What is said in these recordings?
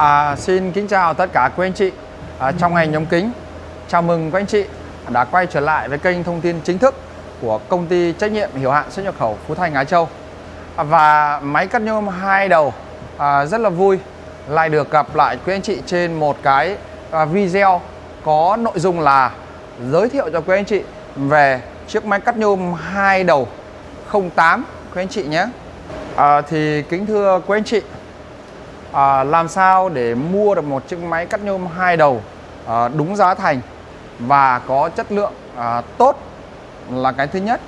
À, xin kính chào tất cả quý anh chị à, trong ngành nhóm kính. Chào mừng quý anh chị đã quay trở lại với kênh thông tin chính thức của công ty trách nhiệm hiểu hạn xuất nhập khẩu Phú Thành Á Châu. À, và máy cắt nhôm hai đầu à, rất là vui lại được gặp lại quý anh chị trên một cái à, video có nội dung là giới thiệu cho quý anh chị về chiếc máy cắt nhôm hai đầu 08 quý anh chị nhé. À, thì kính thưa quý anh chị à, làm sao để mua được một chiếc máy cắt nhôm hai đầu à, đúng giá thành và có chất lượng à, tốt là cái thứ nhất.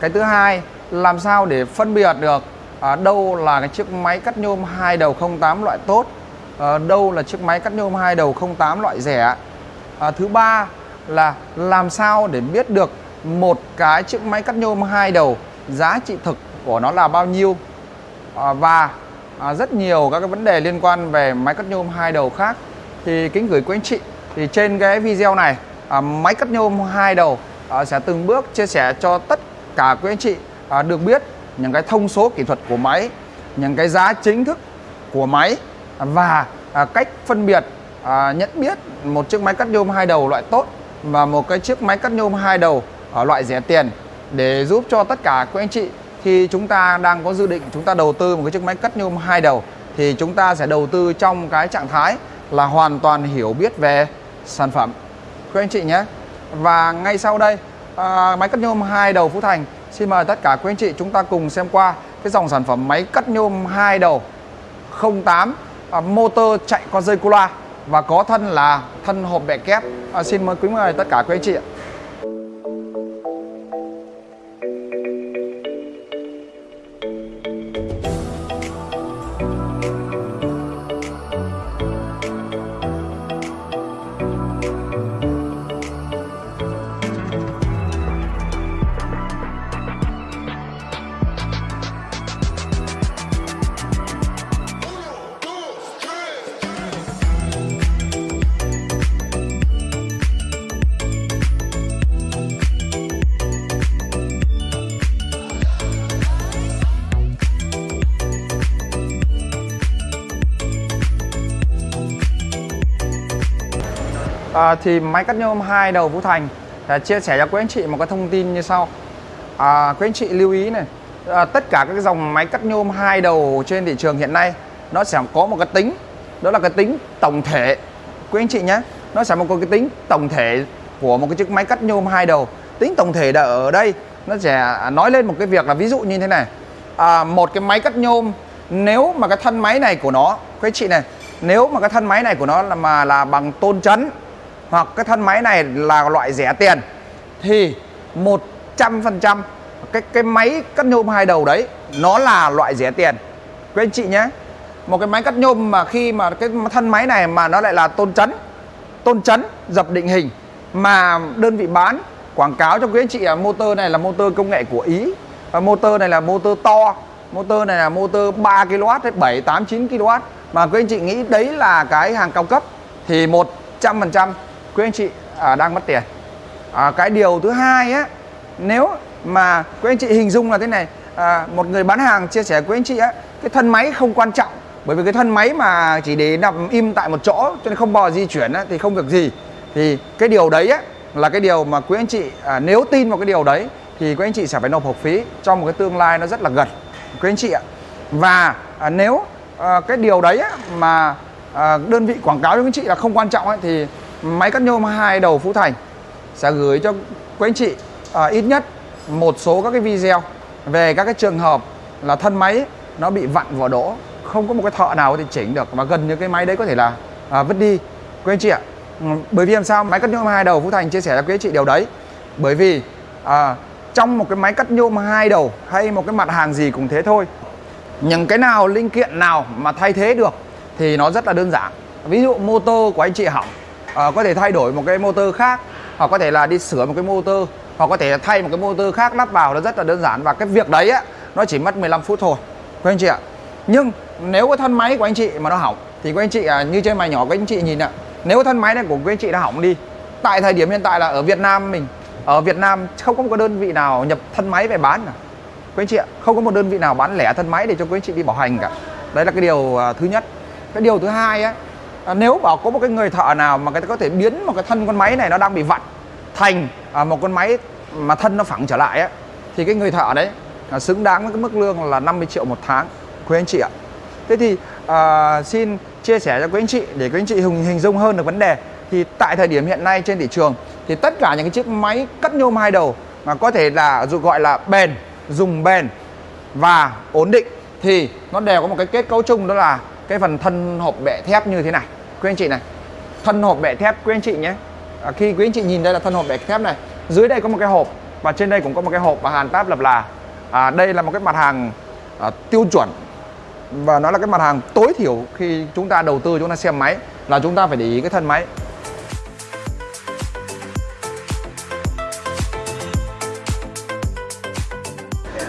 Cái thứ hai làm sao để phân biệt được à, đâu là cái chiếc máy cắt nhôm hai đầu 08 loại tốt à, đâu là chiếc máy cắt nhôm hai đầu 08 loại rẻ. À, thứ ba là làm sao để biết được một cái chiếc máy cắt nhôm hai đầu giá trị thực của nó là bao nhiêu à, và à, rất nhiều các cái vấn đề liên quan về máy cắt nhôm hai đầu khác. Thì kính gửi quý anh chị thì trên cái video này à, máy cắt nhôm hai đầu à, sẽ từng bước chia sẻ cho tất cả quý anh chị à, được biết những cái thông số kỹ thuật của máy những cái giá chính thức của máy và à, cách phân biệt à, nhận biết một chiếc máy cắt nhôm hai đầu loại tốt và một cái chiếc máy cắt nhôm hai đầu ở loại rẻ tiền để giúp cho tất cả quý anh chị khi chúng ta đang có dự định chúng ta đầu tư một cái chiếc máy cắt nhôm hai đầu thì chúng ta sẽ đầu tư trong cái trạng thái là hoàn toàn hiểu biết về sản phẩm. Quý anh chị nhé và ngay sau đây à, máy cắt nhôm hai đầu Phú Thành xin mời tất cả quý anh chị chúng ta cùng xem qua cái dòng sản phẩm máy cắt nhôm hai đầu 08 à, motor chạy con dây cu loa và có thân là thân hộp bẹ kép. À, xin mời quý mời tất cả quý anh chị ạ. À, thì máy cắt nhôm hai đầu Phú Thành. À, chia sẻ cho quý anh chị một cái thông tin như sau. À, quý anh chị lưu ý này. À, tất cả các dòng máy cắt nhôm hai đầu trên thị trường hiện nay nó sẽ có một cái tính đó là cái tính tổng thể. Quý anh chị nhé nó sẽ một cái tính tổng thể của một cái chiếc máy cắt nhôm hai đầu. Tính tổng thể ở đây nó sẽ nói lên một cái việc là ví dụ như thế này. À, một cái máy cắt nhôm nếu mà cái thân máy này của nó quý anh chị này nếu mà cái thân máy này của nó là mà là bằng tôn chấn hoặc cái thân máy này là loại rẻ tiền, thì 100% cái cái máy cắt nhôm hai đầu đấy, nó là loại rẻ tiền. Quý anh chị nhé, một cái máy cắt nhôm mà khi mà cái thân máy này mà nó lại là tôn chấn tôn chấn, dập định hình mà đơn vị bán, quảng cáo cho quý anh chị là motor này là motor công nghệ của Ý, và motor này là motor to, motor này là motor 3 kW hay 7 8 9 kW mà quý anh chị nghĩ đấy là cái hàng cao cấp, thì 100% quý anh chị à, đang mất tiền. À, cái điều thứ hai á nếu mà quý anh chị hình dung là thế này à, một người bán hàng chia sẻ với anh chị á cái thân máy không quan trọng. Bởi vì cái thân máy mà chỉ để nằm im tại một chỗ cho nên không bao di chuyển á, thì không việc gì. Thì cái điều đấy á là cái điều mà quý anh chị à, nếu tin vào cái điều đấy thì quý anh chị sẽ phải nộp học phí trong một cái tương lai nó rất là gần quý anh chị ạ. Và à, nếu à, cái điều đấy á, mà à, đơn vị quảng cáo cho quý anh chị là không quan trọng ấy, thì máy cắt nhôm hai đầu Phú Thành sẽ gửi cho quý anh chị à, ít nhất một số các cái video về các cái trường hợp là thân máy nó bị vặn vỏ đỗ không có một cái thợ nào thì chỉnh được và gần như cái máy đấy có thể là à, vứt đi. Quý anh chị ạ ừ, bởi vì làm sao? Máy cắt nhôm hai đầu Phú Thành chia sẻ cho quý anh chị điều đấy. Bởi vì à, trong một cái máy cắt nhôm hai đầu hay một cái mặt hàng gì cũng thế thôi những cái nào linh kiện nào mà thay thế được thì nó rất là đơn giản. Ví dụ mô tô của anh chị hỏng à, có thể thay đổi một cái motor khác hoặc có thể là đi sửa một cái motor hoặc có thể thay một cái motor khác lắp vào nó rất là đơn giản. Và cái việc đấy á nó chỉ mất 15 phút thôi quý anh chị ạ. Nhưng nếu cái thân máy của anh chị mà nó hỏng thì quý anh chị à, như trên mày nhỏ của anh chị nhìn ạ nếu thân máy này của quý anh chị đã hỏng đi tại thời điểm hiện tại là ở Việt Nam mình ở Việt Nam không có một đơn vị nào nhập thân máy về bán cả. Quý anh chị ạ không có một đơn vị nào bán lẻ thân máy để cho quý anh chị đi bảo hành cả. Đấy là cái điều à, thứ nhất. Cái điều thứ hai á à, nếu bảo có một cái người thợ nào mà người ta có thể biến một cái thân con máy này nó đang bị vặn thành à, một con máy mà thân nó phẳng trở lại ấy, thì cái người thợ đấy là xứng đáng với cái mức lương là 50 triệu một tháng quý anh chị ạ. Thế thì à, xin chia sẻ cho quý anh chị để quý anh chị hình hình dung hơn được vấn đề. Thì tại thời điểm hiện nay trên thị trường thì tất cả những cái chiếc máy cắt nhôm hai đầu mà có thể là dù gọi là bền dùng bền và ổn định thì nó đều có một cái kết cấu chung đó là cái phần thân hộp bệ thép như thế này quý anh chị này. Thân hộp bẻ thép quý anh chị nhé. À, khi quý anh chị nhìn đây là thân hộp bẻ thép này dưới đây có một cái hộp và trên đây cũng có một cái hộp và hàn táp lập là. À, đây là một cái mặt hàng à, tiêu chuẩn và nó là cái mặt hàng tối thiểu khi chúng ta đầu tư chúng ta xem máy là chúng ta phải để ý cái thân máy.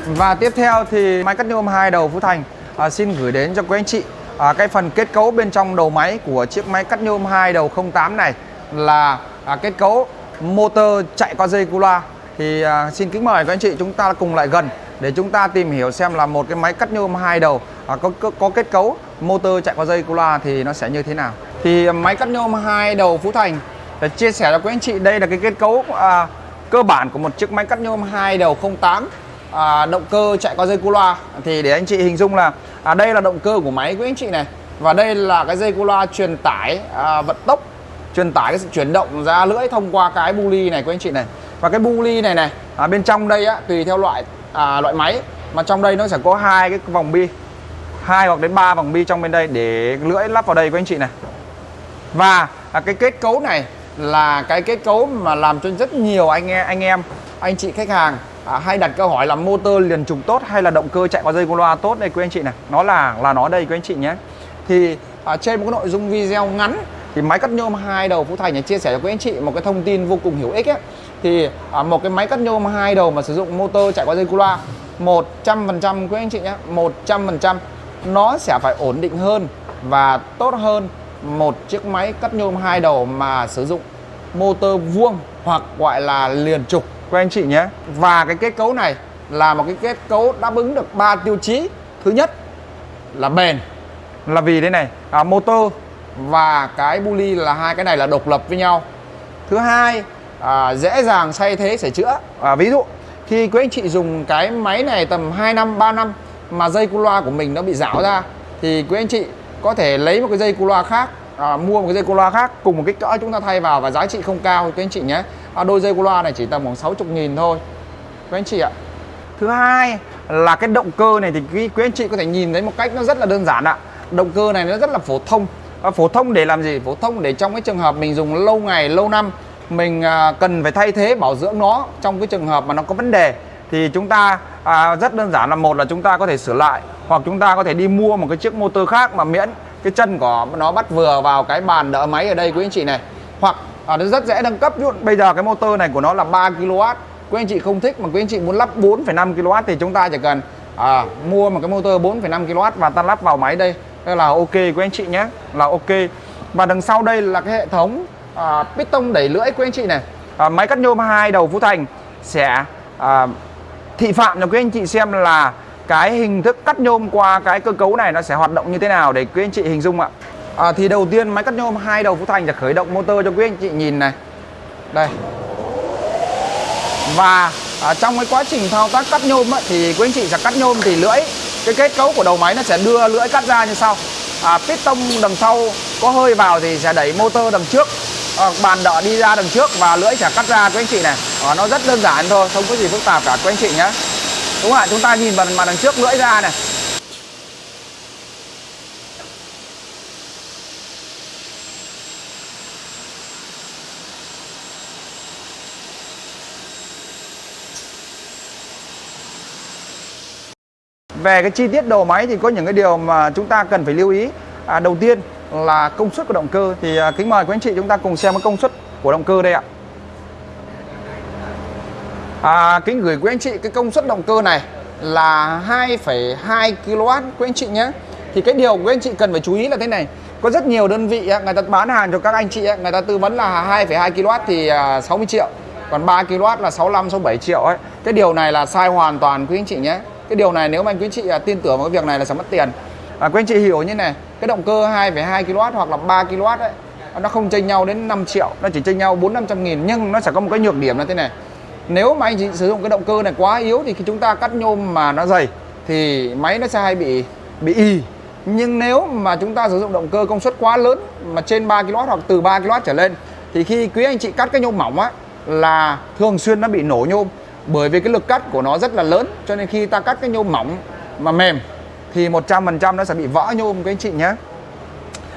Và tiếp theo thì máy cắt nhôm hai đầu Phú Thành. À, xin gửi đến cho quý anh chị à, cái phần kết cấu bên trong đầu máy của chiếc máy cắt nhôm hai đầu 08 này là à, kết cấu motor chạy qua dây cu loa. Thì à, xin kính mời các anh chị chúng ta cùng lại gần để chúng ta tìm hiểu xem là một cái máy cắt nhôm hai đầu à, có, có có kết cấu motor chạy qua dây cu loa thì nó sẽ như thế nào. Thì à, máy cắt nhôm hai đầu Phú Thành để chia sẻ cho quý anh chị đây là cái kết cấu à, cơ bản của một chiếc máy cắt nhôm hai đầu 08 à, động cơ chạy qua dây cu loa. Thì để anh chị hình dung là à, đây là động cơ của máy của anh chị này. Và đây là cái dây cu loa truyền tải à, vận tốc truyền tải cái sự chuyển động ra lưỡi thông qua cái bu ly này của anh chị này. Và cái bu ly này này à, bên trong đây á tùy theo loại à, loại máy. Mà trong đây nó sẽ có hai cái vòng bi hai hoặc đến ba vòng bi trong bên đây để lưỡi lắp vào đây của anh chị này. Và à, cái kết cấu này là cái kết cấu mà làm cho rất nhiều anh em anh em anh chị khách hàng à, hay đặt câu hỏi là motor liền trục tốt hay là động cơ chạy qua dây cu loa tốt đây quý anh chị này? Nó là là nó đây quý anh chị nhé. Thì à, trên một cái nội dung video ngắn thì máy cắt nhôm hai đầu Phú Thành này chia sẻ cho quý anh chị một cái thông tin vô cùng hữu ích ấy. thì à, một cái máy cắt nhôm hai đầu mà sử dụng motor chạy qua dây cu loa 100% quý anh chị nhé 100% nó sẽ phải ổn định hơn và tốt hơn một chiếc máy cắt nhôm hai đầu mà sử dụng motor vuông hoặc gọi là liền trục của anh chị nhé. Và cái kết cấu này là một cái kết cấu đáp ứng được ba tiêu chí. Thứ nhất là bền là vì đây này à, motor và cái bully là hai cái này là độc lập với nhau. Thứ hai à, dễ dàng thay thế sửa chữa. À, ví dụ khi quý anh chị dùng cái máy này tầm 2 năm 3 năm mà dây cu loa của mình nó bị rão ra thì quý anh chị có thể lấy một cái dây cu loa khác à, mua một cái dây cu loa khác cùng một kích cỡ chúng ta thay vào và giá trị không cao quý anh chị nhé à, đôi dây của loa này chỉ tầm khoảng 60 nghìn thôi. Quý anh chị ạ. Thứ hai là cái động cơ này thì quý, quý anh chị có thể nhìn thấy một cách nó rất là đơn giản ạ. Động cơ này nó rất là phổ thông. À, phổ thông để làm gì? Phổ thông để trong cái trường hợp mình dùng lâu ngày lâu năm mình à, cần phải thay thế bảo dưỡng nó trong cái trường hợp mà nó có vấn đề thì chúng ta à, rất đơn giản là một là chúng ta có thể sửa lại hoặc chúng ta có thể đi mua một cái chiếc motor khác mà miễn cái chân của nó bắt vừa vào cái bàn đỡ máy ở đây quý anh chị này. Hoặc à, nó rất dễ nâng cấp. Ví bây giờ cái motor này của nó là 3 kW quý anh chị không thích mà quý anh chị muốn lắp 4,5 kW thì chúng ta chỉ cần à, mua một cái motor 4,5 kW và ta lắp vào máy đây. Đây là ok quý anh chị nhé. Là ok. Và đằng sau đây là cái hệ thống à, piston đẩy lưỡi quý anh chị này. À, máy cắt nhôm hai đầu Phú Thành sẽ à, thị phạm cho quý anh chị xem là cái hình thức cắt nhôm qua cái cơ cấu này nó sẽ hoạt động như thế nào để quý anh chị hình dung ạ à, thì đầu tiên máy cắt nhôm hai đầu Phú Thành sẽ khởi động motor cho quý anh chị nhìn này. Đây. Và à, trong cái quá trình thao tác cắt nhôm ấy, thì quý anh chị sẽ cắt nhôm thì lưỡi cái kết cấu của đầu máy nó sẽ đưa lưỡi cắt ra như sau. À, piston đằng sau có hơi vào thì sẽ đẩy motor đằng trước à, bàn đỡ đi ra đằng trước và lưỡi sẽ cắt ra quý anh chị này. À, nó rất đơn giản thôi không có gì phức tạp cả quý anh chị nhé. Đúng không ạ? Chúng ta nhìn vào mà đằng trước lưỡi ra này. Về cái chi tiết đầu máy thì có những cái điều mà chúng ta cần phải lưu ý. À, đầu tiên là công suất của động cơ. Thì à, kính mời quý anh chị chúng ta cùng xem cái công suất của động cơ đây ạ. À, kính gửi quý anh chị cái công suất động cơ này là 2,2 kW quý anh chị nhé. Thì cái điều quý anh chị cần phải chú ý là thế này. Có rất nhiều đơn vị à, người ta bán hàng cho các anh chị à, người ta tư vấn là 2,2 kW thì à, 60 triệu. Còn 3 kW là 65 67 triệu ấy. Cái điều này là sai hoàn toàn quý anh chị nhé cái điều này nếu mà anh quý chị à, tin tưởng vào cái việc này là sẽ mất tiền. À, quý anh chị hiểu như này cái động cơ 2,2 kW hoặc là 3 kW ấy nó không chênh nhau đến 5 triệu nó chỉ chênh nhau 4 500 nghìn nhưng nó sẽ có một cái nhược điểm là thế này. Nếu mà anh chị sử dụng cái động cơ này quá yếu thì khi chúng ta cắt nhôm mà nó dày thì máy nó sẽ hay bị bị y nhưng nếu mà chúng ta sử dụng động cơ công suất quá lớn mà trên 3 kW hoặc từ 3 kW trở lên thì khi quý anh chị cắt cái nhôm mỏng á là thường xuyên nó bị nổ nhôm bởi vì cái lực cắt của nó rất là lớn cho nên khi ta cắt cái nhôm mỏng mà mềm thì 100% nó sẽ bị vỡ nhôm các anh chị nhé.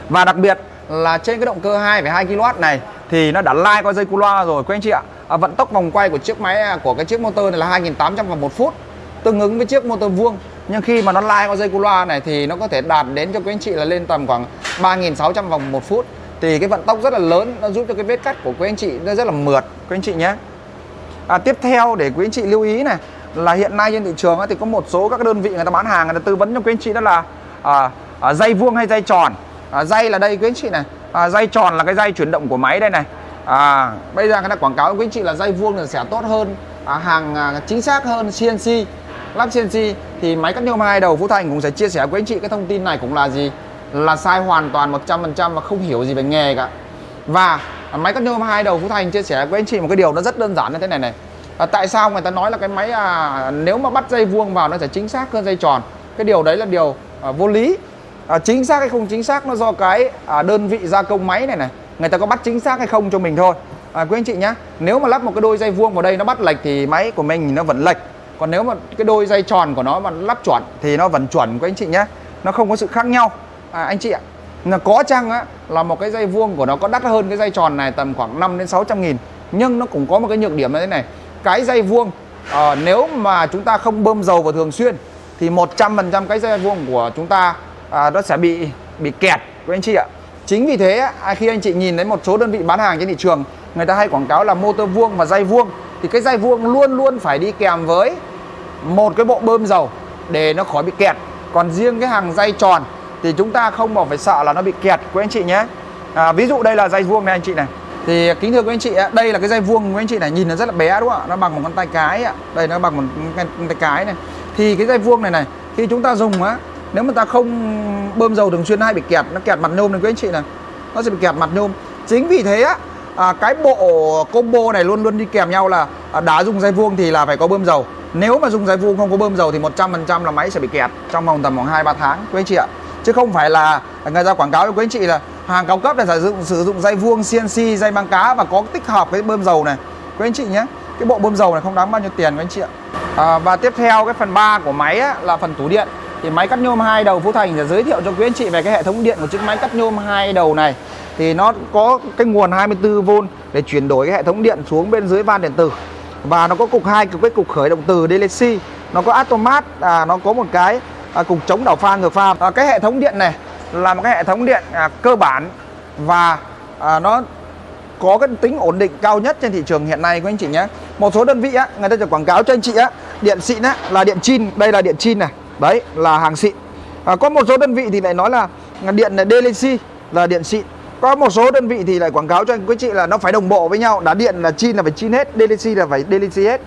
Và đặc biệt là trên cái động cơ 2,2 kW này thì nó đã lai qua dây cu loa rồi quý anh chị ạ. À, vận tốc vòng quay của chiếc máy à, của cái chiếc motor này là 2.800 vòng một phút tương ứng với chiếc motor vuông. Nhưng khi mà nó lai qua dây cu loa này thì nó có thể đạt đến cho quý anh chị là lên tầm khoảng 3.600 vòng một phút. Thì cái vận tốc rất là lớn nó giúp cho cái vết cắt của quý anh chị nó rất là mượt quý anh chị nhé à, tiếp theo để quý anh chị lưu ý này là hiện nay trên thị trường thì có một số các đơn vị người ta bán hàng người ta tư vấn cho quý anh chị đó là à, à, dây vuông hay dây tròn. À, dây là đây quý anh chị này. À, dây tròn là cái dây chuyển động của máy đây này. À, bây giờ người ta quảng cáo quý anh chị là dây vuông là sẽ tốt hơn à, hàng à, chính xác hơn CNC lắp CNC thì máy cắt nhôm hai đầu Phú Thành cũng sẽ chia sẻ với anh chị cái thông tin này cũng là gì? Là sai hoàn toàn 100% và không hiểu gì về nghề cả. Và À, máy cắt nhôm hai đầu Phú Thành chia sẻ với anh chị một cái điều nó rất đơn giản như thế này này. À, tại sao người ta nói là cái máy à, nếu mà bắt dây vuông vào nó sẽ chính xác hơn dây tròn? Cái điều đấy là điều à, vô lý. À, chính xác hay không chính xác nó do cái à, đơn vị gia công máy này này. Người ta có bắt chính xác hay không cho mình thôi. À, quý anh chị nhé nếu mà lắp một cái đôi dây vuông vào đây nó bắt lệch thì máy của mình nó vẫn lệch. Còn nếu mà cái đôi dây tròn của nó mà lắp chuẩn thì nó vẫn chuẩn quý anh chị nhé nó không có sự khác nhau. À, anh chị ạ là có chăng á là một cái dây vuông của nó có đắt hơn cái dây tròn này tầm khoảng 5 đến 600 nghìn. Nhưng nó cũng có một cái nhược điểm như thế này cái dây vuông à, nếu mà chúng ta không bơm dầu vào thường xuyên thì 100% cái dây vuông của chúng ta à, nó sẽ bị bị kẹt quý anh chị ạ. Chính vì thế khi anh chị nhìn thấy một số đơn vị bán hàng trên thị trường người ta hay quảng cáo là motor vuông và dây vuông thì cái dây vuông luôn luôn phải đi kèm với một cái bộ bơm dầu để nó khỏi bị kẹt. Còn riêng cái hàng dây tròn thì chúng ta không bỏ phải sợ là nó bị kẹt. Quý anh chị nhé. À, ví dụ đây là dây vuông này anh chị này. Thì kính thưa quý anh chị đây là cái dây vuông quý anh chị này nhìn nó rất là bé đúng không ạ? Nó bằng một con tay cái ạ. Đây nó bằng một con tay cái này. Thì cái dây vuông này này khi chúng ta dùng á nếu mà ta không bơm dầu thường xuyên hay bị kẹt nó kẹt mặt nhôm này quý anh chị này. Nó sẽ bị kẹt mặt nhôm. Chính vì thế á à, cái bộ combo này luôn luôn đi kèm nhau là à, đã dùng dây vuông thì là phải có bơm dầu. Nếu mà dùng dây vuông không có bơm dầu thì 100% là máy sẽ bị kẹt trong vòng tầm khoảng 2 3 tháng quý anh chị ạ. Chứ không phải là người ta quảng cáo cho quý anh chị là hàng cao cấp là sử dụng sử dụng dây vuông CNC, dây băng cá và có tích hợp cái bơm dầu này. Quý anh chị nhé. Cái bộ bơm dầu này không đáng bao nhiêu tiền quý anh chị ạ. À, và tiếp theo cái phần 3 của máy á, là phần tủ điện. Thì máy cắt nhôm hai đầu Phú Thành sẽ giới thiệu cho quý anh chị về cái hệ thống điện của chiếc máy cắt nhôm hai đầu này. Thì nó có cái nguồn 24V để chuyển đổi cái hệ thống điện xuống bên dưới van điện tử và nó có cục hai cái cục khởi động từ DLC nó có automat à, nó có một cái à, cục chống đảo pha ngược pha. À, cái hệ thống điện này là một cái hệ thống điện à, cơ bản và à, nó có cái tính ổn định cao nhất trên thị trường hiện nay của anh chị nhé. Một số đơn vị á người ta จะ quảng cáo cho anh chị á điện xịn á là điện chin đây là điện chin này. Đấy là hàng xịn. À, có một số đơn vị thì lại nói là điện là DLC là điện xịn. Có một số đơn vị thì lại quảng cáo cho anh quý chị là nó phải đồng bộ với nhau đá điện là chin là phải chin hết DLC là phải DLC hết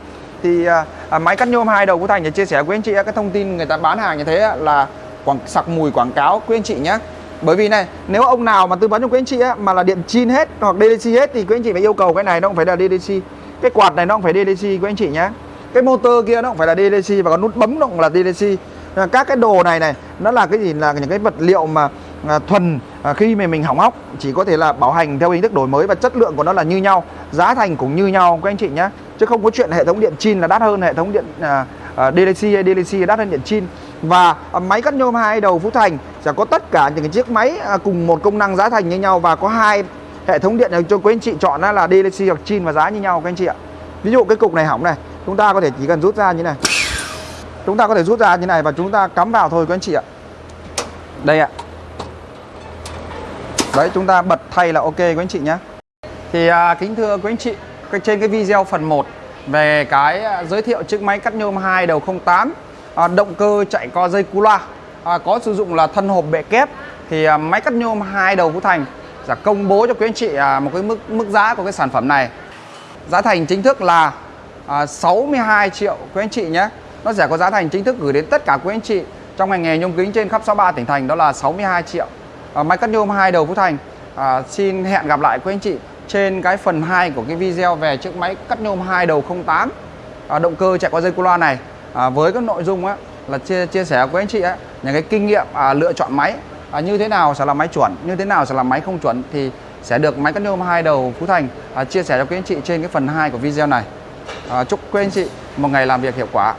thì à, à, máy cắt nhôm hai đầu của thành để chia sẻ với anh chị cái thông tin người ta bán hàng như thế là quảng sặc mùi quảng cáo. Quý anh chị nhé bởi vì này nếu ông nào mà tư vấn cho quý anh chị á, mà là điện chin hết hoặc ddc hết thì quý anh chị phải yêu cầu cái này nó không phải là ddc cái quạt này nó không phải ddc quý anh chị nhé cái motor kia nó không phải là ddc và có nút bấm nó cũng là ddc à, các cái đồ này này nó là cái gì? Là những cái vật liệu mà à, thuần à, khi mà mình hỏng hóc chỉ có thể là bảo hành theo hình thức đổi mới và chất lượng của nó là như nhau giá thành cũng như nhau các anh chị nhé chứ không có chuyện hệ thống điện chin là đắt hơn hệ thống điện à, à, DLC hay DLC đắt hơn điện chin. Và à, máy cắt nhôm hai đầu Phú Thành sẽ có tất cả những cái chiếc máy à, cùng một công năng giá thành như nhau và có hai hệ thống điện cho quý anh chị chọn là DLC hoặc chin và giá như nhau các anh chị ạ. Ví dụ cái cục này hỏng này chúng ta có thể chỉ cần rút ra như này. Chúng ta có thể rút ra như này và chúng ta cắm vào thôi các anh chị ạ. Đây ạ. Đấy chúng ta bật thay là ok quý anh chị nhé thì à, kính thưa quý anh chị cái trên cái video phần 1 về cái à, giới thiệu chiếc máy cắt nhôm 2 đầu 08 à, động cơ chạy co dây cu loa à, có sử dụng là thân hộp bệ kép. Thì à, máy cắt nhôm 2 đầu Phú Thành sẽ công bố cho quý anh chị à, một cái mức mức giá của cái sản phẩm này. Giá thành chính thức là à, 62 triệu quý anh chị nhé. Nó sẽ có giá thành chính thức gửi đến tất cả quý anh chị trong ngành nghề nhôm kính trên khắp 63 tỉnh thành đó là 62 triệu. À, máy cắt nhôm hai đầu Phú Thành à, xin hẹn gặp lại quý anh chị trên cái phần 2 của cái video về chiếc máy cắt nhôm hai đầu 08 à, động cơ chạy qua dây cu loa này à, với các nội dung á, là chia chia sẻ với anh chị á, những cái kinh nghiệm à, lựa chọn máy à, như thế nào sẽ là máy chuẩn như thế nào sẽ là máy không chuẩn thì sẽ được máy cắt nhôm hai đầu Phú Thành à, chia sẻ cho quý anh chị trên cái phần 2 của video này. À, chúc quý anh chị một ngày làm việc hiệu quả.